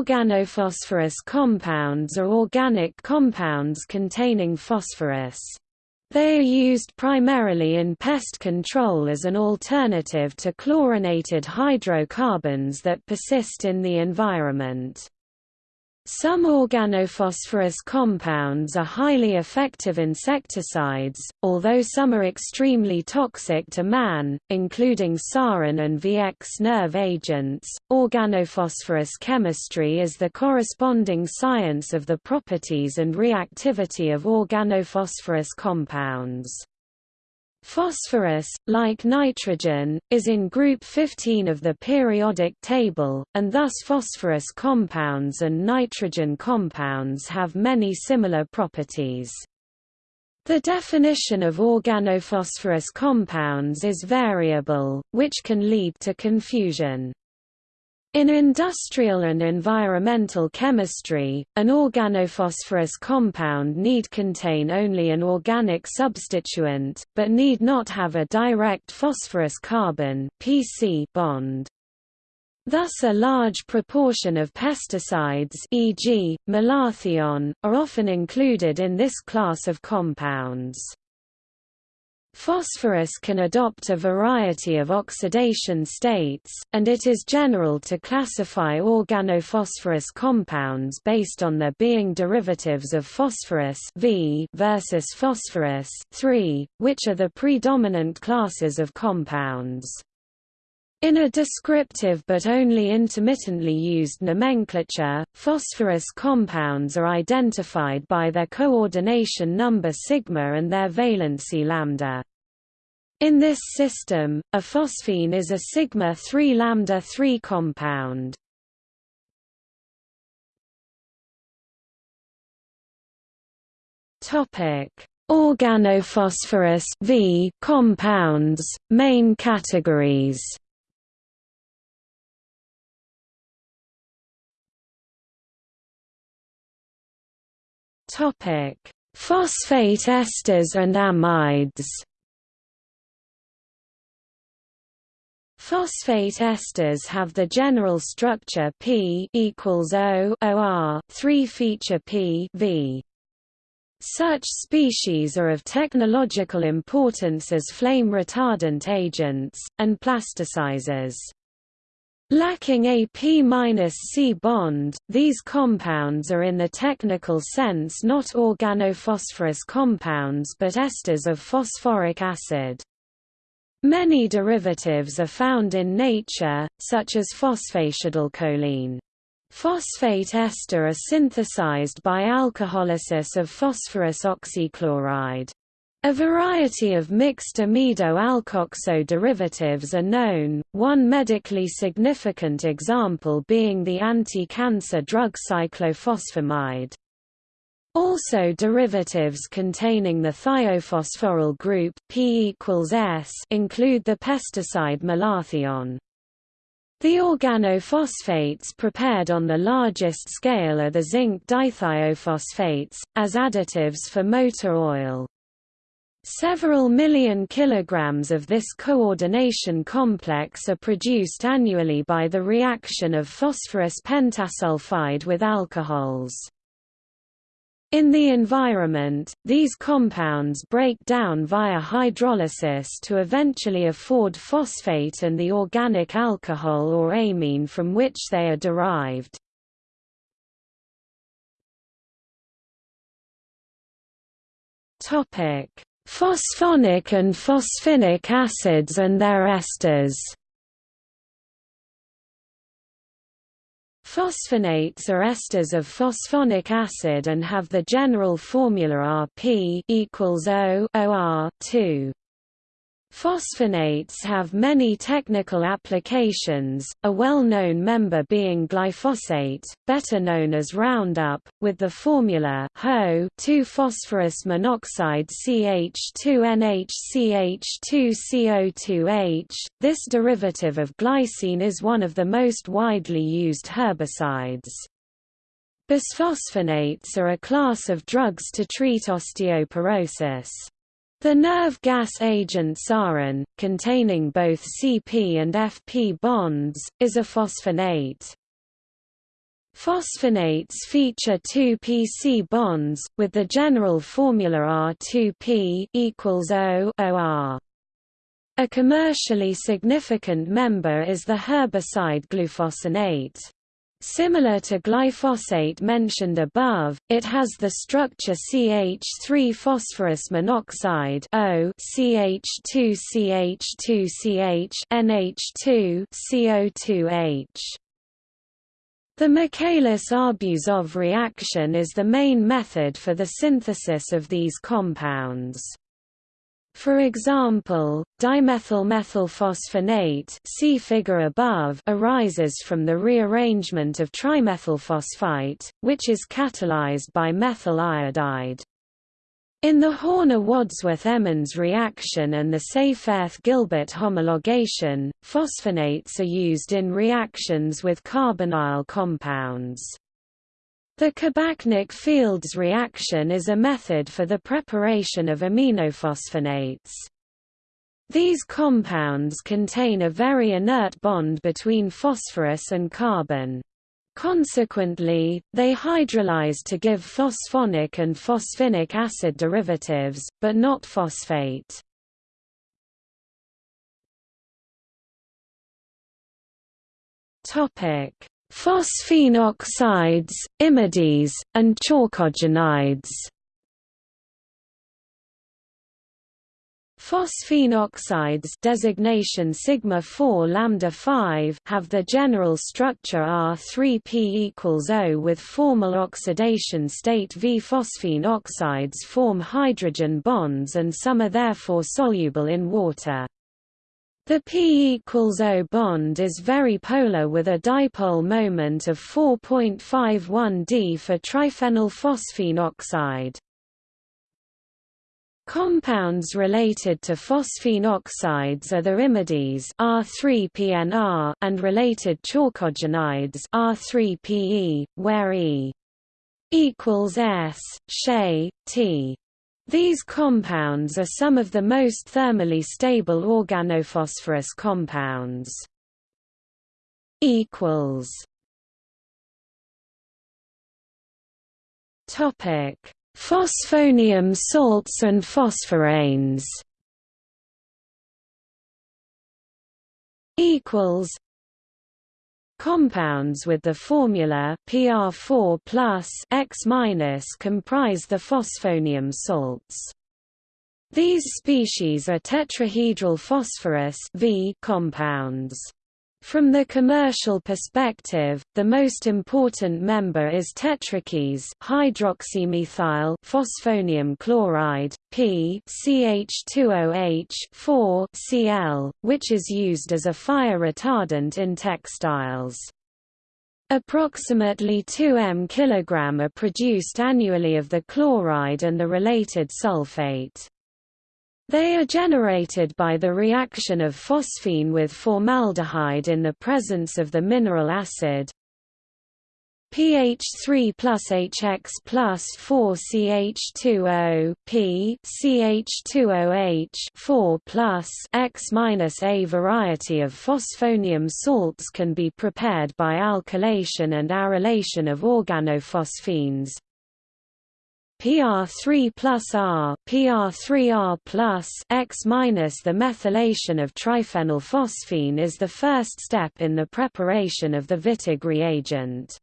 Organophosphorus compounds are organic compounds containing phosphorus. They are used primarily in pest control as an alternative to chlorinated hydrocarbons that persist in the environment. Some organophosphorus compounds are highly effective insecticides, although some are extremely toxic to man, including sarin and VX nerve agents. Organophosphorus chemistry is the corresponding science of the properties and reactivity of organophosphorus compounds. Phosphorus, like nitrogen, is in group 15 of the periodic table, and thus phosphorus compounds and nitrogen compounds have many similar properties. The definition of organophosphorus compounds is variable, which can lead to confusion. In industrial and environmental chemistry, an organophosphorus compound need contain only an organic substituent, but need not have a direct phosphorus carbon PC bond. Thus a large proportion of pesticides e.g., malathion, are often included in this class of compounds. Phosphorus can adopt a variety of oxidation states, and it is general to classify organophosphorus compounds based on their being derivatives of phosphorus v versus phosphorus 3, which are the predominant classes of compounds. In a descriptive but only intermittently used nomenclature, phosphorus compounds are identified by their coordination number sigma and their valency lambda. In this system, a phosphine is a sigma 3 lambda 3 compound. Topic: Organophosphorus V compounds, main categories. Topic: Phosphate esters and amides. Phosphate esters have the general structure P equals O OR, 3 feature P V. Such species are of technological importance as flame retardant agents, and plasticizers. Lacking a P-C bond, these compounds are in the technical sense not organophosphorus compounds but esters of phosphoric acid. Many derivatives are found in nature, such as phosphatidylcholine. Phosphate ester are synthesized by alcoholysis of phosphorus oxychloride. A variety of mixed amido-alkoxo derivatives are known, one medically significant example being the anti-cancer drug cyclophosphamide. Also derivatives containing the thiophosphoryl group P S include the pesticide malathion. The organophosphates prepared on the largest scale are the zinc dithiophosphates, as additives for motor oil. Several million kilograms of this coordination complex are produced annually by the reaction of phosphorus pentasulfide with alcohols. In the environment, these compounds break down via hydrolysis to eventually afford phosphate and the organic alcohol or amine from which they are derived. Topic: Phosphonic and phosphinic acids and their esters Phosphonates are esters of phosphonic acid and have the general formula Rp equals O OR 2. Phosphonates have many technical applications, a well-known member being glyphosate, better known as Roundup, with the formula HO 2-phosphorus monoxide CH2NHCH2CO2H. This derivative of glycine is one of the most widely used herbicides. Bisphosphonates are a class of drugs to treat osteoporosis. The nerve gas agent sarin, containing both CP and FP bonds, is a phosphonate. Phosphonates feature two PC bonds, with the general formula R2P equals O OR. A commercially significant member is the herbicide glufosinate. Similar to glyphosate mentioned above, it has the structure CH3 phosphorus monoxide O CH2CH2CH NH2 CO2H. The Michaelis-Arbuzov reaction is the main method for the synthesis of these compounds. For example, dimethylmethylphosphonate see figure above arises from the rearrangement of trimethylphosphite, which is catalyzed by methyl iodide. In the Horner-Wadsworth-Emmons reaction and the Seyferth-Gilbert homologation, phosphonates are used in reactions with carbonyl compounds. The Kabachnik-Fields reaction is a method for the preparation of aminophosphonates. These compounds contain a very inert bond between phosphorus and carbon. Consequently, they hydrolyze to give phosphonic and phosphinic acid derivatives, but not phosphate. Phosphine oxides, imides, and chalcogenides. Phosphine oxides designation sigma 4 lambda 5 have the general structure R3P equals O with formal oxidation state V. Phosphine oxides form hydrogen bonds and some are therefore soluble in water. The P equals O bond is very polar with a dipole moment of 4.51 d for triphenylphosphine oxide. Compounds related to phosphine oxides are the imides R3PNR and related chalcogenides R3PE, where E equals S, She, T. These compounds are some of the most thermally stable organophosphorus compounds. Equals. Topic Phosphonium salts and phosphoranes equals Compounds with the formula PR4 plus X comprise the phosphonium salts. These species are tetrahedral phosphorus v compounds. From the commercial perspective, the most important member is tetrakis hydroxymethyl phosphonium chloride, P CH2OH 4 Cl, which is used as a fire retardant in textiles. Approximately 2 m kg are produced annually of the chloride and the related sulfate. They are generated by the reaction of phosphine with formaldehyde in the presence of the mineral acid. pH3 plus HX plus 4 CH2O P CH2OH 4 plus X minus A variety of phosphonium salts can be prepared by alkylation and arylation of organophosphines, PR3 plus R, PR3R plus X minus the methylation of triphenylphosphine is the first step in the preparation of the Wittig reagent.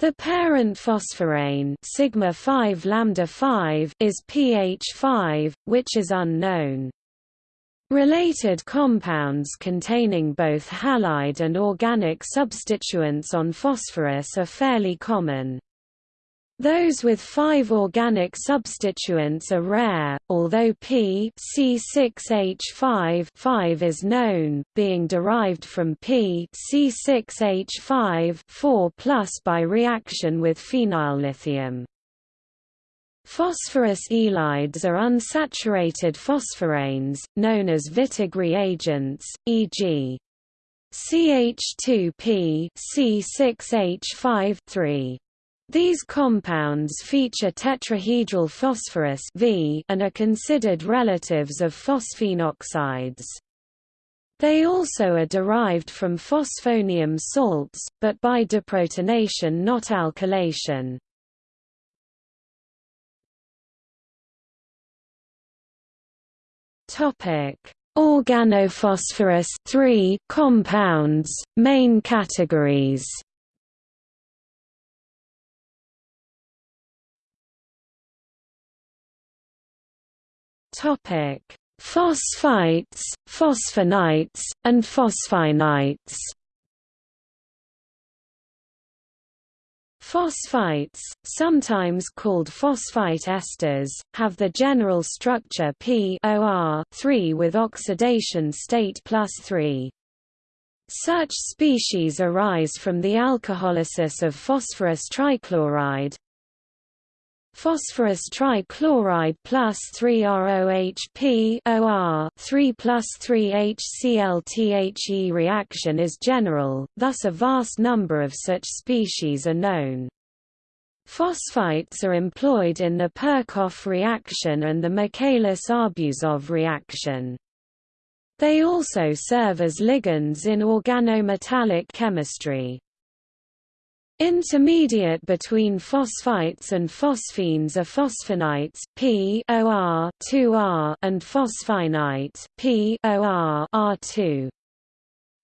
The parent phosphorane sigma 5 lambda 5 is pH5, which is unknown. Related compounds containing both halide and organic substituents on phosphorus are fairly common. Those with five organic substituents are rare, although P C6H5 5 is known, being derived from P C6H5 4 by reaction with phenyllithium. Phosphorus ylides are unsaturated phosphoranes, known as Wittig reagents, e.g. CH2P C6H5 3. These compounds feature tetrahedral phosphorus v and are considered relatives of phosphine oxides. They also are derived from phosphonium salts, but by deprotonation not alkylation. Organophosphorus 3 compounds, main categories Topic: Phosphites, phosphonites, and phosphinites. Phosphites, sometimes called phosphite esters, have the general structure POR with oxidation state plus 3. Such species arise from the alcoholysis of phosphorus trichloride, Phosphorus trichloride plus 3ROHP OR 3 plus 3HCl reaction is general, thus a vast number of such species are known. Phosphites are employed in the Perkow reaction and the Michaelis-Arbuzov reaction. They also serve as ligands in organometallic chemistry. Intermediate between phosphites and phosphines are phosphonites P OR 2R and phosphinite P OR R2.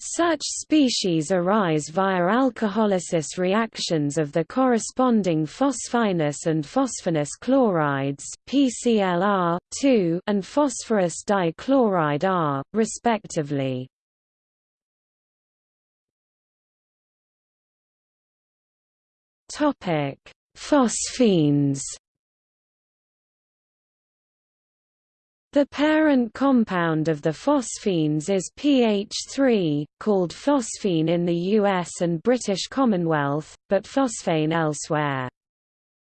Such species arise via alcoholysis reactions of the corresponding phosphinous and phosphonous chlorides PClR 2 and phosphorus dichloride R, respectively. Topic: Phosphines. The parent compound of the phosphines is PH3, called phosphine in the US and British Commonwealth, but phosphane elsewhere.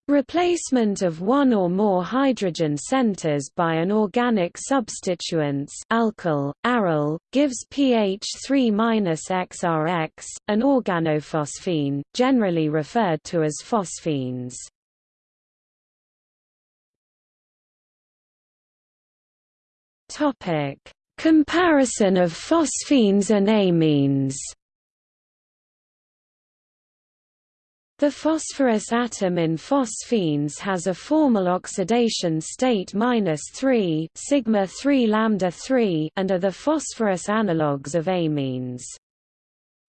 Replacement of one or more hydrogen centers by an organic substituents alkyl, aryl, gives pH 3-XRX, an organophosphine, generally referred to as phosphines. Comparison of phosphines and amines The phosphorus atom in phosphines has a formal oxidation state -3 sigma 3 lambda 3 and are the phosphorus analogues of amines.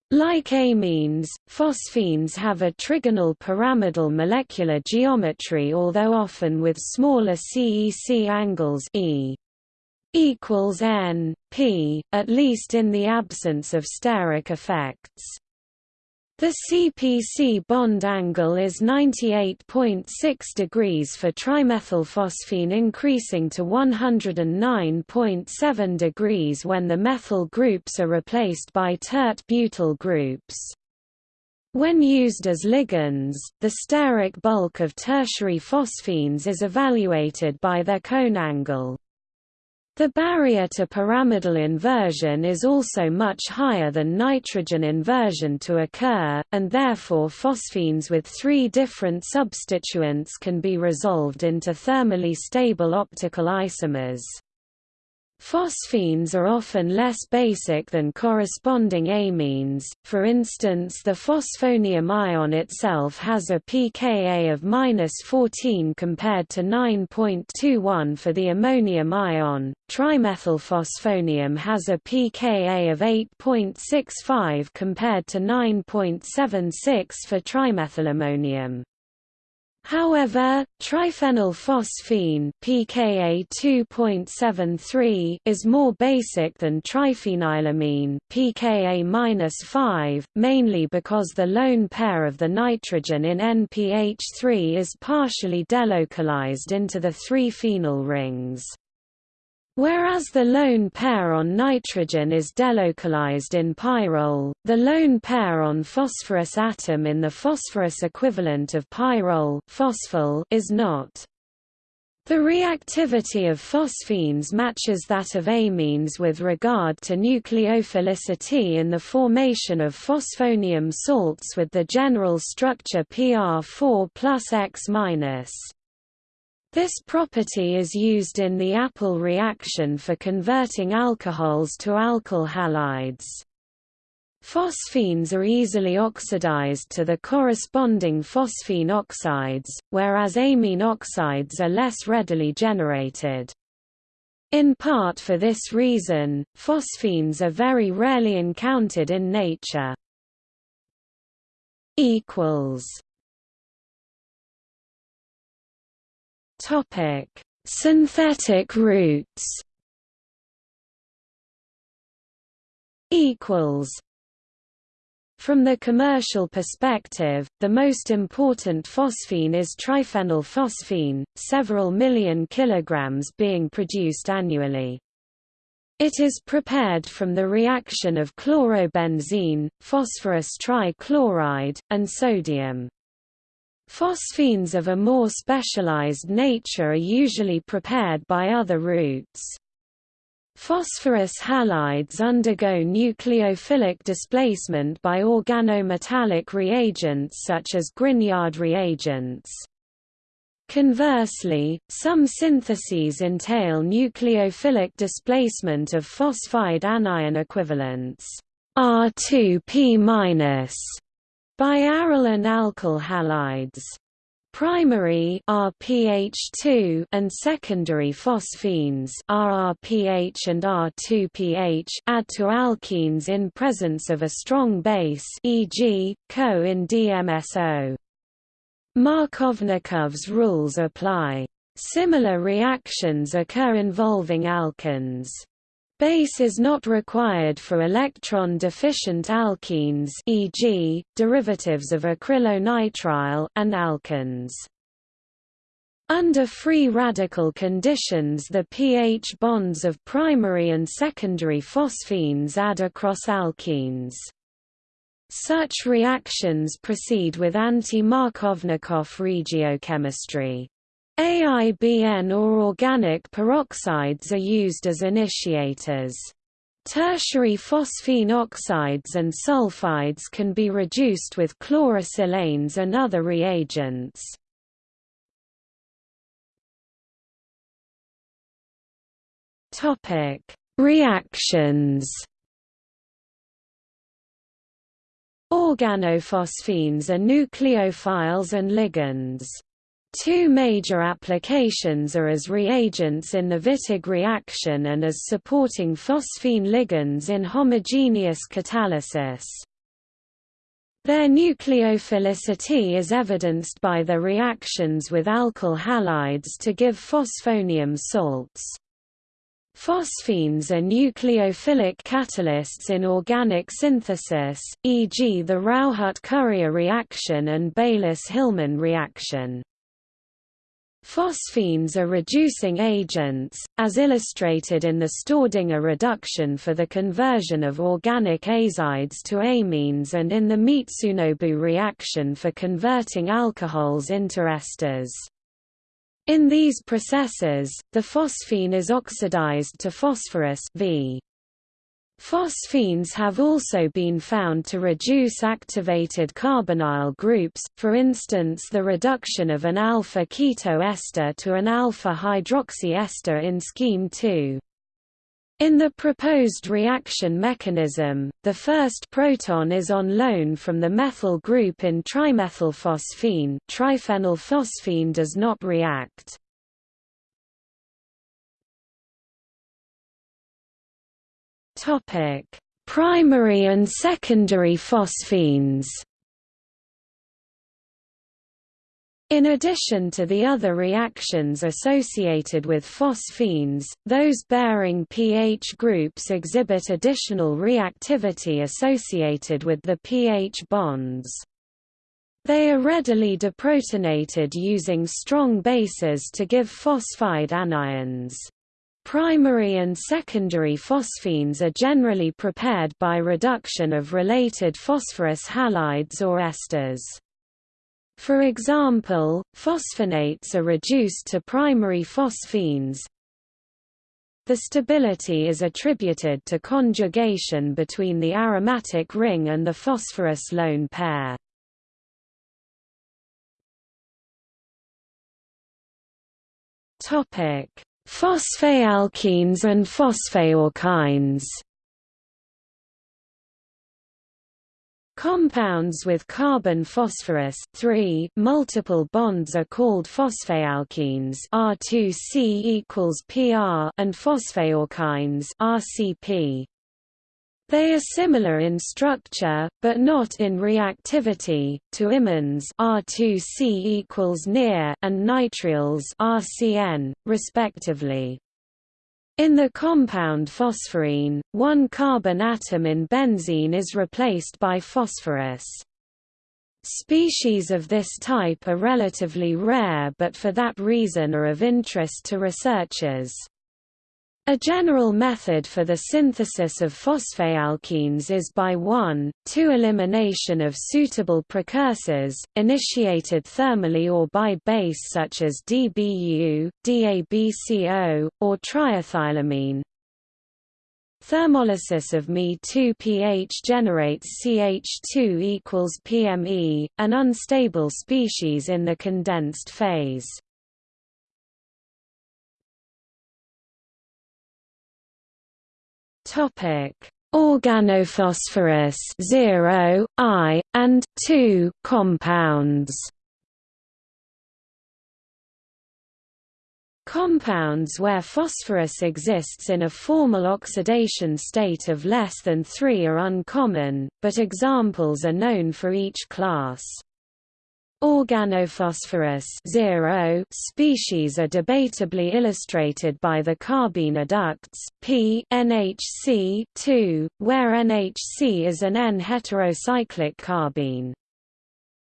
Like amines, phosphines have a trigonal pyramidal molecular geometry although often with smaller CEC angles e equals n, p, at least in the absence of steric effects. The CPC bond angle is 98.6 degrees for trimethylphosphine increasing to 109.7 degrees when the methyl groups are replaced by tert butyl groups. When used as ligands, the steric bulk of tertiary phosphines is evaluated by their cone angle. The barrier to pyramidal inversion is also much higher than nitrogen inversion to occur, and therefore phosphines with three different substituents can be resolved into thermally stable optical isomers. Phosphines are often less basic than corresponding amines, for instance the phosphonium ion itself has a pKa of 14 compared to 9.21 for the ammonium ion, trimethylphosphonium has a pKa of 8.65 compared to 9.76 for trimethylammonium. However, triphenylphosphine pKa 2.73 is more basic than triphenylamine pKa -5, mainly because the lone pair of the nitrogen in NPH3 is partially delocalized into the three phenyl rings. Whereas the lone pair on nitrogen is delocalized in pyrrole, the lone pair on phosphorus atom in the phosphorus equivalent of pyrrole phosphole is not. The reactivity of phosphines matches that of amines with regard to nucleophilicity in the formation of phosphonium salts with the general structure PR4 plus X-. This property is used in the Appel reaction for converting alcohols to alkyl halides. Phosphines are easily oxidized to the corresponding phosphine oxides, whereas amine oxides are less readily generated. In part for this reason, phosphines are very rarely encountered in nature. Topic: Synthetic routes. Equals from the commercial perspective, the most important phosphine is triphenylphosphine, several million kilograms being produced annually. It is prepared from the reaction of chlorobenzene, phosphorus trichloride, and sodium. Phosphines of a more specialized nature are usually prepared by other routes. Phosphorus halides undergo nucleophilic displacement by organometallic reagents such as Grignard reagents. Conversely, some syntheses entail nucleophilic displacement of phosphide anion equivalents R2P- and alkyl halides. Primary RPH2 and secondary phosphines RRPH and R2PH add to alkenes in presence of a strong base e.g., Co in DMSO. Markovnikov's rules apply. Similar reactions occur involving alkynes. Base is not required for electron-deficient alkenes e.g., derivatives of acrylonitrile and alkynes. Under free radical conditions the pH bonds of primary and secondary phosphines add across alkenes. Such reactions proceed with anti-Markovnikov regiochemistry. AIBN or organic peroxides are used as initiators. Tertiary phosphine oxides and sulfides can be reduced with chlorosilanes and other reagents. Topic: Reactions. Organophosphines are nucleophiles and ligands. Two major applications are as reagents in the Wittig reaction and as supporting phosphine ligands in homogeneous catalysis. Their nucleophilicity is evidenced by their reactions with alkyl halides to give phosphonium salts. Phosphines are nucleophilic catalysts in organic synthesis, e.g. the Rauhut-Currier reaction and Baylis-Hillman reaction. Phosphines are reducing agents, as illustrated in the Staudinger reduction for the conversion of organic azides to amines and in the Mitsunobu reaction for converting alcohols into esters. In these processes, the phosphine is oxidized to phosphorus v. Phosphines have also been found to reduce activated carbonyl groups, for instance the reduction of an alpha-keto ester to an alpha-hydroxy ester in scheme 2. In the proposed reaction mechanism, the first proton is on loan from the methyl group in trimethylphosphine triphenylphosphine does not react. Topic: Primary and secondary phosphines. In addition to the other reactions associated with phosphines, those bearing pH groups exhibit additional reactivity associated with the pH bonds. They are readily deprotonated using strong bases to give phosphide anions. Primary and secondary phosphines are generally prepared by reduction of related phosphorus halides or esters. For example, phosphonates are reduced to primary phosphines. The stability is attributed to conjugation between the aromatic ring and the phosphorus lone pair. Topic: Phosphalkenes and phosphalkynes. Compounds with carbon phosphorus 3 multiple bonds are called phosphalkenes R2C equals PR and phosphalkynes RCP. They are similar in structure, but not in reactivity, to imines R2C equals near and nitriles RCN, respectively. In the compound phosphorine, one carbon atom in benzene is replaced by phosphorus. Species of this type are relatively rare but for that reason are of interest to researchers. A general method for the synthesis of phosphalkenes is by 1, 2 elimination of suitable precursors, initiated thermally or by base such as DBU, DABCO, or triethylamine. Thermolysis of Me2pH generates CH2 equals PME, an unstable species in the condensed phase. Topic: Organophosphorus 0, I, and 2 compounds. Compounds where phosphorus exists in a formal oxidation state of less than 3 are uncommon, but examples are known for each class. Organophosphorus 0 species are debatably illustrated by the carbene adducts P NHC 2, where NHC is an N-heterocyclic carbene.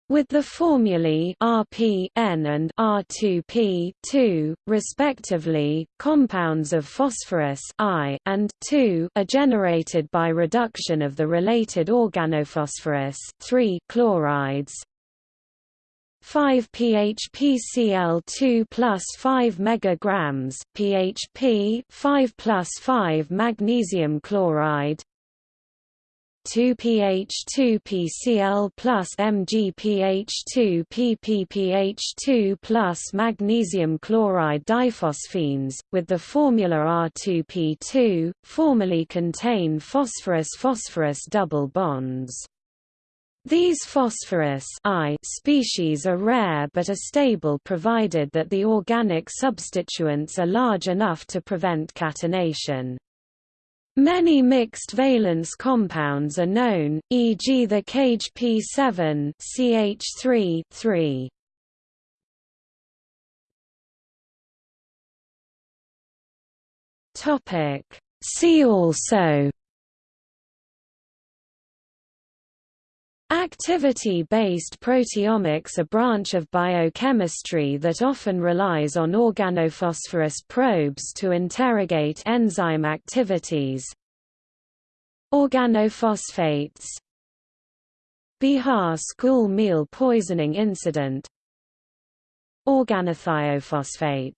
With the formulae Rp N and R2P 2, respectively, compounds of phosphorus I and 2 are generated by reduction of the related organophosphorus 3 chlorides, 5 PHPCl2 plus 5 megagrams PHP 5 plus 5 magnesium chloride 2 PH2PCl plus MgPH2 PPPH2 plus magnesium chloride diphosphenes, with the formula R2P2, formally contain phosphorus-phosphorus double bonds. These phosphorus I species are rare but are stable provided that the organic substituents are large enough to prevent catenation. Many mixed valence compounds are known, e.g. the cage P7 CH3 3. Topic See also Activity-based proteomics a branch of biochemistry that often relies on organophosphorus probes to interrogate enzyme activities. Organophosphates. Bihar school meal poisoning incident. Organothiophosphate